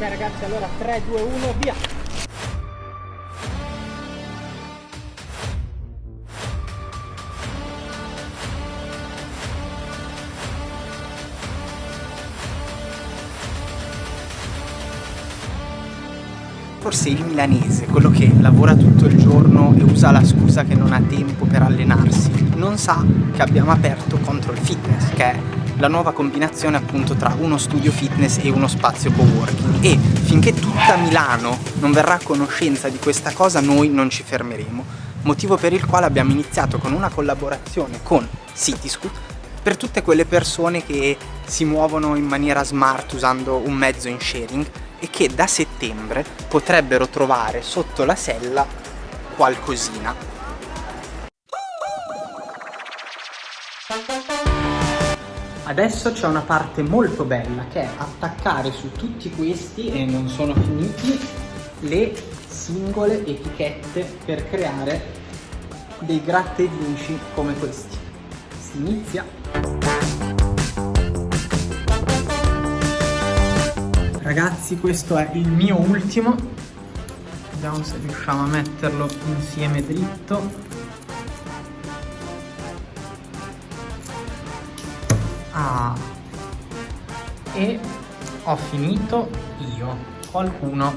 Ok ragazzi, allora 3, 2, 1, via! Forse il milanese, quello che lavora tutto il giorno e usa la scusa che non ha tempo per allenarsi, non sa che abbiamo aperto Control Fitness, che la nuova combinazione appunto tra uno studio fitness e uno spazio co-working e finché tutta Milano non verrà a conoscenza di questa cosa noi non ci fermeremo motivo per il quale abbiamo iniziato con una collaborazione con Cityscoot per tutte quelle persone che si muovono in maniera smart usando un mezzo in sharing e che da settembre potrebbero trovare sotto la sella qualcosina. Adesso c'è una parte molto bella che è attaccare su tutti questi, e non sono finiti, le singole etichette per creare dei gratta vinci come questi. Si inizia. Ragazzi questo è il mio ultimo, vediamo se riusciamo a metterlo insieme dritto. Ah, e ho finito io. Qualcuno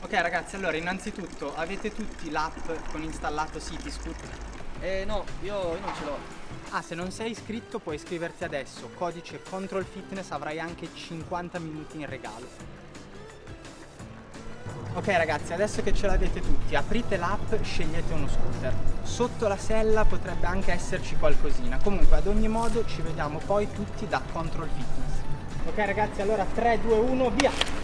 Ok ragazzi, allora innanzitutto avete tutti l'app con installato Cityscoot? Eh no, io, io non ce l'ho. Ah, se non sei iscritto puoi iscriverti adesso, codice Control Fitness avrai anche 50 minuti in regalo. Ok ragazzi, adesso che ce l'avete tutti, aprite l'app, scegliete uno scooter. Sotto la sella potrebbe anche esserci qualcosina. Comunque, ad ogni modo, ci vediamo poi tutti da Control Fitness. Ok ragazzi, allora 3, 2, 1, via!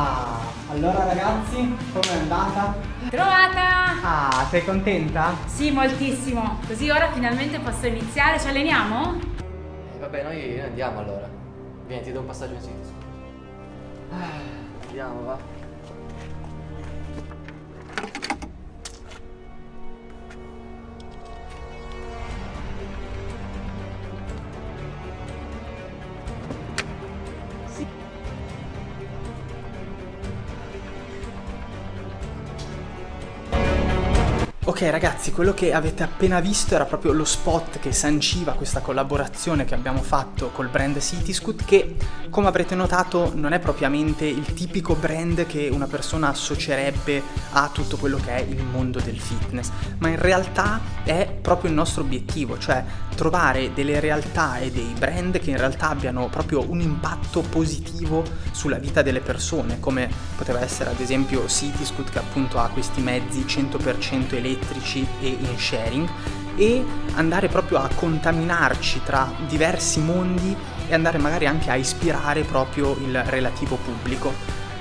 Ah, allora ragazzi, com'è andata? Trovata! Ah, sei contenta? Sì, moltissimo. Così ora finalmente posso iniziare. Ci alleniamo? Eh, vabbè, noi andiamo allora. Vieni, ti do un passaggio in sito. Ah, andiamo, va. Ok ragazzi, quello che avete appena visto era proprio lo spot che sanciva questa collaborazione che abbiamo fatto col brand Cityscoot che, come avrete notato, non è propriamente il tipico brand che una persona associerebbe a tutto quello che è il mondo del fitness, ma in realtà è proprio il nostro obiettivo, cioè trovare delle realtà e dei brand che in realtà abbiano proprio un impatto positivo sulla vita delle persone, come poteva essere ad esempio Cityscoot che appunto ha questi mezzi 100% elettrici elettrici e in sharing e andare proprio a contaminarci tra diversi mondi e andare magari anche a ispirare proprio il relativo pubblico.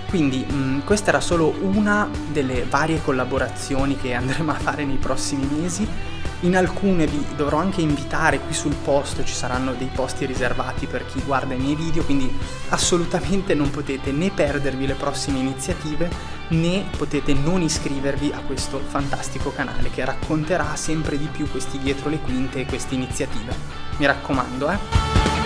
Quindi mh, questa era solo una delle varie collaborazioni che andremo a fare nei prossimi mesi In alcune vi dovrò anche invitare qui sul posto, ci saranno dei posti riservati per chi guarda i miei video, quindi assolutamente non potete né perdervi le prossime iniziative né potete non iscrivervi a questo fantastico canale che racconterà sempre di più questi dietro le quinte e queste iniziative. Mi raccomando, eh!